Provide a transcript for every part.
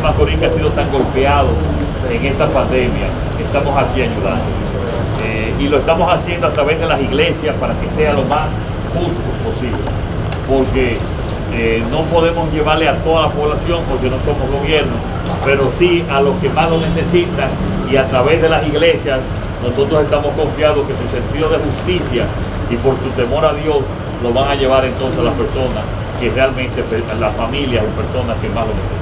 tan golpeados en esta pandemia, estamos aquí ayudando. Eh, y lo estamos haciendo a través de las iglesias para que sea lo más justo posible. Porque eh, no podemos llevarle a toda la población porque no somos gobierno, pero sí a los que más lo necesitan y a través de las iglesias nosotros estamos confiados que su sentido de justicia y por su temor a Dios lo van a llevar entonces a las personas que realmente, las familias y personas que más lo necesitan.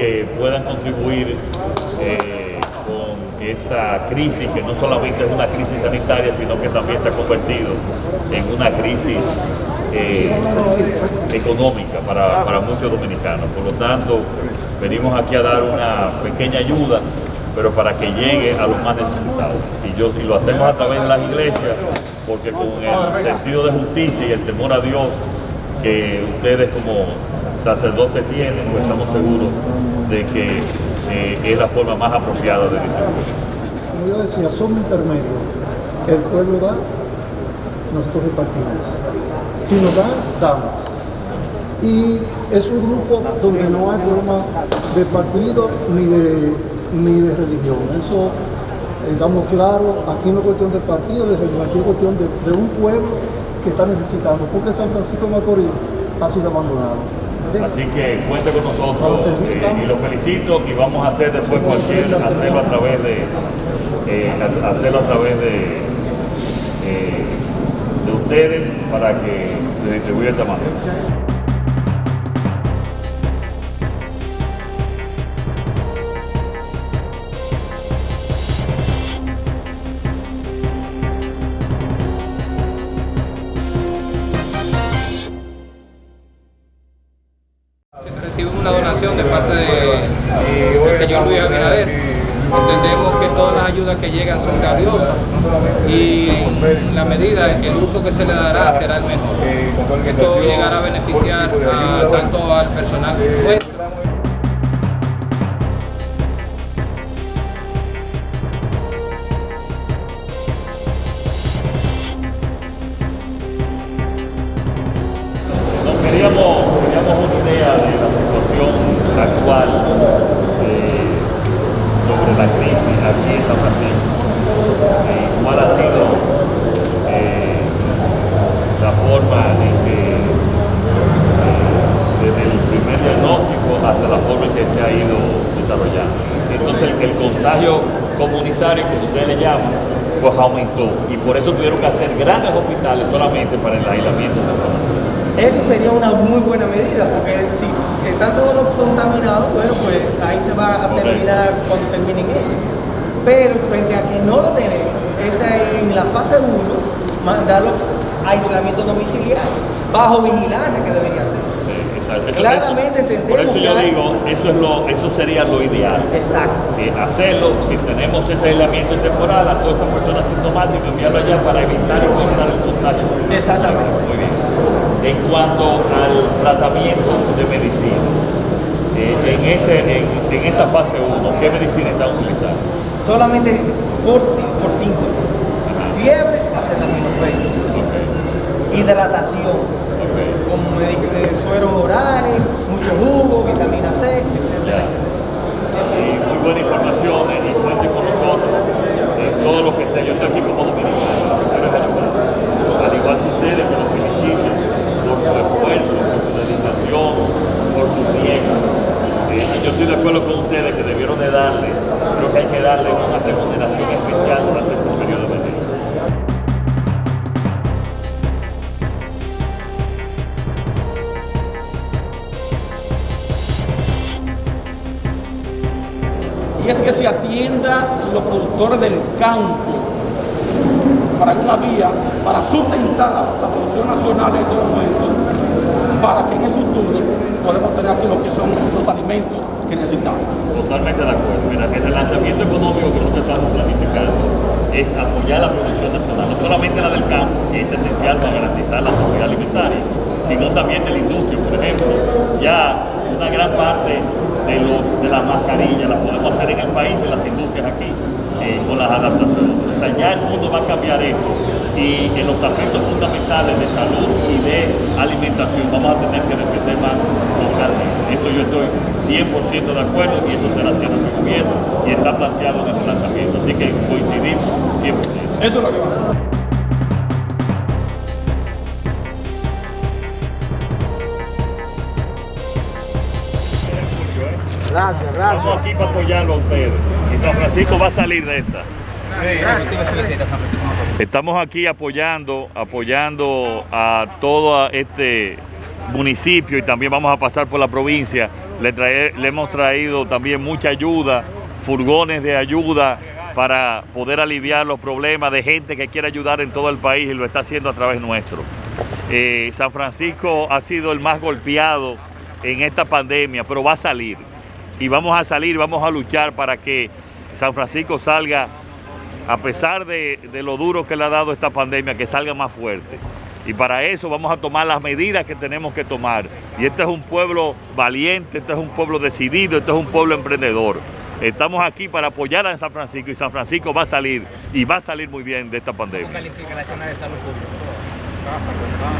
Que puedan contribuir eh, con esta crisis, que no solamente es una crisis sanitaria, sino que también se ha convertido en una crisis eh, económica para, para muchos dominicanos. Por lo tanto, venimos aquí a dar una pequeña ayuda, pero para que llegue a los más necesitados. Y, yo, y lo hacemos a través de las iglesias, porque con el sentido de justicia y el temor a Dios que ustedes como sacerdotes tienen, pues estamos seguros de que eh, es la forma más apropiada de distribuir. Como yo decía, somos intermedios. El pueblo da, nosotros repartimos. Si nos dan, damos. Y es un grupo donde no hay problema de partido ni de, ni de religión. Eso estamos claros, aquí no es cuestión de partido, de religión, aquí es cuestión de, de un pueblo que está necesitando, porque San Francisco de Macorís ha sido abandonado. Así que cuente con nosotros eh, y lo felicito y vamos a hacer después cualquier, hacerlo a través de, eh, hacerlo a través de, eh, de ustedes para que se distribuya esta manera. Donación de parte de- del señor Luis Abinader. Entendemos que todas las ayudas que llegan son valiosas y la medida, el uso que se le dará será el mejor. Esto llegará a beneficiar a- tanto al personal nuestro comunitario, como ustedes le llaman, pues aumentó y por eso tuvieron que hacer grandes hospitales solamente para el aislamiento. Eso sería una muy buena medida, porque si están todos los contaminados, bueno, pues ahí se va a terminar cuando terminen ellos. Pero frente a que no lo tenemos, es en la fase 1, mandarlo a aislamiento domiciliario, bajo vigilancia que debería ser. Eso- Claramente eso- entendemos Por eso yo digo, eso, es lo, eso sería lo ideal. Exacto. Eh, hacerlo, si tenemos ese aislamiento temporal a todas esas personas sintomáticas, enviarlo allá para evitar y cortar el contagio. Exactamente. Muy bien. En cuanto al tratamiento de medicina, eh, en, ese, en, en esa fase 1, ¿qué medicina están utilizando? Solamente por, por síntomas. Fiebre, acetaminofén. Ok, Hidratación, eh, sueros orales, mucho jugo, vitamina C, etcétera, etcétera. Muy buena información eh, y cuenten con nosotros en todo lo que sea. Yo estoy aquí como dominicano. Al igual que ustedes, que los felicito por su esfuerzo, por su dedicación, por su tiempo. Eh, y yo estoy de acuerdo con ustedes que debieron de darle, creo que hay que darle una remuneración y es que se atienda los productores del campo para una vía para sustentar la producción nacional en estos momentos para que en el futuro podamos tener aquí lo que son los alimentos que necesitamos. Totalmente de acuerdo. Mira, el relanzamiento económico que nosotros estamos planificando es apoyar la producción nacional, no solamente la del campo, que es esencial para garantizar la seguridad alimentaria, sino también de la industria. Por ejemplo, ya una gran parte de, los, de las mascarillas, las podemos hacer en el país, en las industrias aquí, eh, con las adaptaciones. O sea, ya el mundo va a cambiar esto y en los aspectos fundamentales de salud y de alimentación vamos a tener que depender más localmente. Esto yo estoy 100% de acuerdo y eso será haciendo el gobierno y está planteado en el lanzamiento. Así que coincidimos 100%. Eso es lo que va. Gracias, gracias. Estamos aquí para apoyarlo a ustedes. Y San Francisco va a salir de esta. Estamos aquí apoyando, apoyando a todo este municipio y también vamos a pasar por la provincia. Le, hemos traído también mucha ayuda, furgones de ayuda para poder aliviar los problemas de gente que quiere ayudar en todo el país y lo está haciendo a través nuestro. Eh, San Francisco ha sido el más golpeado en esta pandemia, pero va a salir. Y vamos a salir, vamos a luchar para que San Francisco salga, a pesar de, lo duro que le ha dado esta pandemia, que salga más fuerte. Y para eso vamos a tomar las medidas que tenemos que tomar. Y este es un pueblo valiente, este es un pueblo decidido, este es un pueblo emprendedor. Estamos aquí para apoyar a San Francisco y San Francisco va a salir y va a salir muy bien de esta pandemia.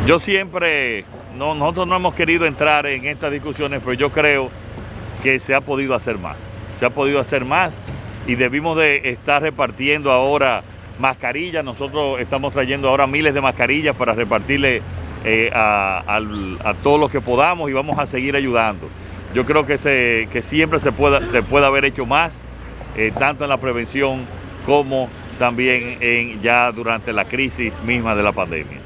Yo siempre, no, nosotros no hemos querido entrar en estas discusiones, pero yo creo que se ha podido hacer más. Se ha podido hacer más y debimos de estar repartiendo ahora mascarillas. Nosotros estamos trayendo ahora miles de mascarillas para repartirle eh, a, a todos los que podamos y vamos a seguir ayudando. Yo creo que, se, que siempre se puede, se puede haber hecho más, eh, tanto en la prevención como también en, ya durante la crisis misma de la pandemia.